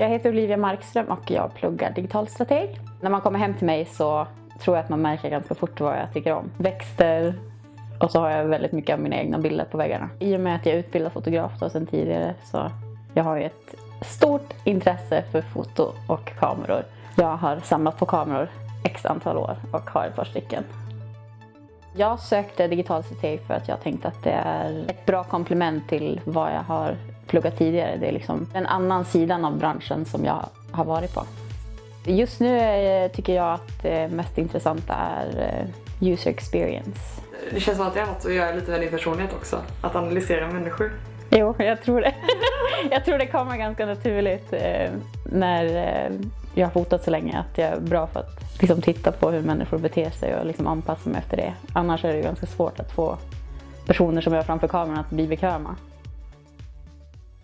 Jag heter Olivia Markström och jag pluggar digital strateg. När man kommer hem till mig så tror jag att man märker ganska fort vad jag tycker om. Växter och så har jag väldigt mycket av mina egna bilder på väggarna. I och med att jag är utbildad fotograf då sedan tidigare så jag har ju ett stort intresse för foto och kameror. Jag har samlat på kameror x antal år och har ett par stycken. Jag sökte digital strateg för att jag tänkte att det är ett bra komplement till vad jag har pluggat tidigare. Det är liksom den annan sidan av branschen som jag har varit på. Just nu eh, tycker jag att det mest intressanta är eh, user experience. Det känns som att det har något att göra lite med din personlighet också. Att analysera människor. Jo, jag tror det. jag tror det kommer ganska naturligt eh, när jag har fotat så länge att jag är bra för att liksom, titta på hur människor beter sig och liksom, anpassa mig efter det. Annars är det ganska svårt att få personer som jag framför kameran att bli bekväma.